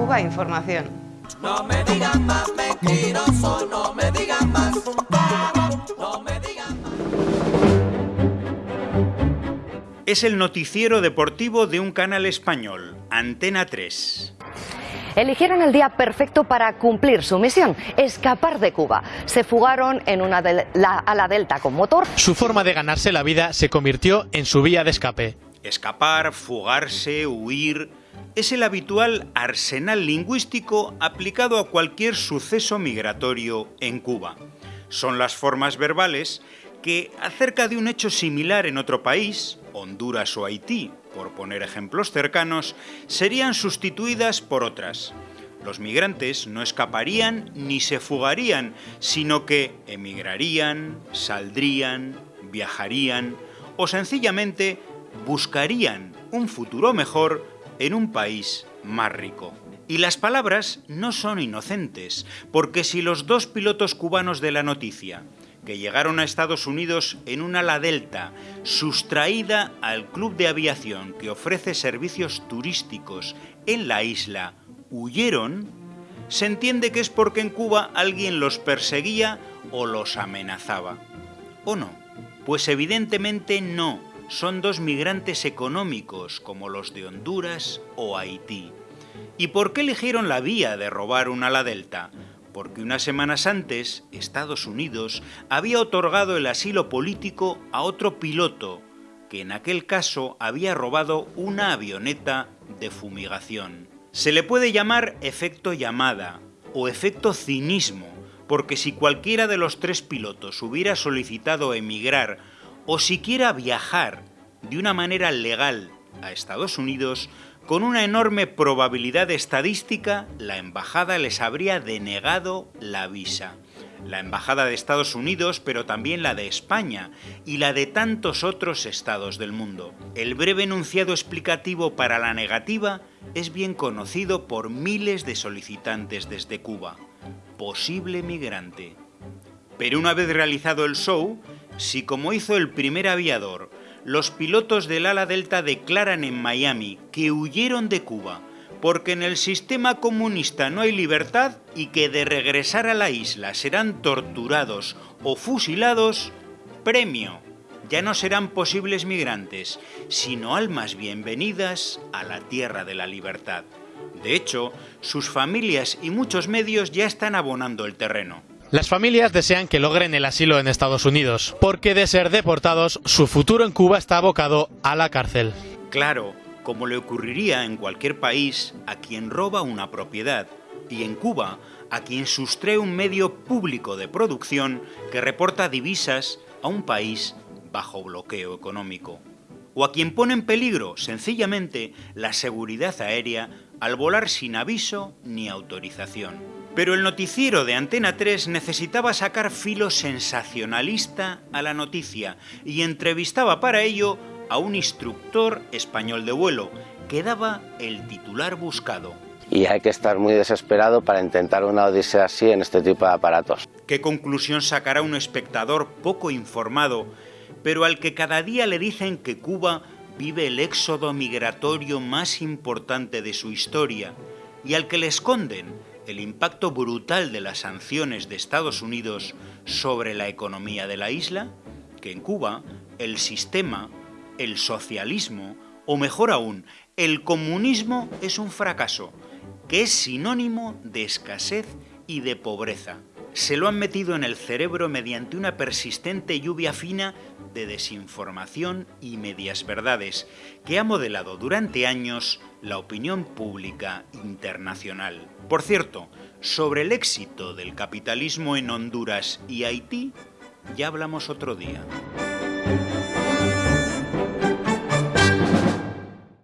Cuba Información. No me digan más mentiroso, no me digan más. No me digan más. Es el noticiero deportivo de un canal español, Antena 3. Eligieron el día perfecto para cumplir su misión, escapar de Cuba. Se fugaron en una de la, a la Delta con motor. Su forma de ganarse la vida se convirtió en su vía de escape. Escapar, fugarse, huir, es el habitual arsenal lingüístico aplicado a cualquier suceso migratorio en Cuba. Son las formas verbales que, acerca de un hecho similar en otro país, Honduras o Haití, por poner ejemplos cercanos, serían sustituidas por otras. Los migrantes no escaparían ni se fugarían, sino que emigrarían, saldrían, viajarían o sencillamente buscarían un futuro mejor en un país más rico. Y las palabras no son inocentes, porque si los dos pilotos cubanos de la noticia, que llegaron a Estados Unidos en un ala delta sustraída al club de aviación que ofrece servicios turísticos en la isla, huyeron, se entiende que es porque en Cuba alguien los perseguía o los amenazaba. ¿O no? Pues evidentemente no son dos migrantes económicos como los de Honduras o Haití. ¿Y por qué eligieron la vía de robar un ala delta? Porque unas semanas antes Estados Unidos había otorgado el asilo político a otro piloto, que en aquel caso había robado una avioneta de fumigación. Se le puede llamar efecto llamada o efecto cinismo, porque si cualquiera de los tres pilotos hubiera solicitado emigrar o siquiera viajar de una manera legal a Estados Unidos, con una enorme probabilidad estadística, la embajada les habría denegado la visa. La embajada de Estados Unidos, pero también la de España y la de tantos otros estados del mundo. El breve enunciado explicativo para la negativa es bien conocido por miles de solicitantes desde Cuba. Posible migrante. Pero una vez realizado el show, si como hizo el primer aviador, los pilotos del ala delta declaran en Miami que huyeron de Cuba porque en el sistema comunista no hay libertad y que de regresar a la isla serán torturados o fusilados, premio. Ya no serán posibles migrantes, sino almas bienvenidas a la tierra de la libertad. De hecho, sus familias y muchos medios ya están abonando el terreno. Las familias desean que logren el asilo en Estados Unidos, porque de ser deportados, su futuro en Cuba está abocado a la cárcel. Claro, como le ocurriría en cualquier país a quien roba una propiedad, y en Cuba a quien sustrae un medio público de producción que reporta divisas a un país bajo bloqueo económico, o a quien pone en peligro sencillamente la seguridad aérea al volar sin aviso ni autorización. Pero el noticiero de Antena 3 necesitaba sacar filo sensacionalista a la noticia y entrevistaba para ello a un instructor español de vuelo que daba el titular buscado. Y hay que estar muy desesperado para intentar una odisea así en este tipo de aparatos. ¿Qué conclusión sacará un espectador poco informado, pero al que cada día le dicen que Cuba vive el éxodo migratorio más importante de su historia y al que le esconden el impacto brutal de las sanciones de Estados Unidos sobre la economía de la isla, que en Cuba el sistema, el socialismo, o mejor aún, el comunismo es un fracaso, que es sinónimo de escasez y de pobreza. Se lo han metido en el cerebro mediante una persistente lluvia fina de desinformación y medias verdades, que ha modelado durante años la opinión pública internacional. Por cierto, sobre el éxito del capitalismo en Honduras y Haití, ya hablamos otro día.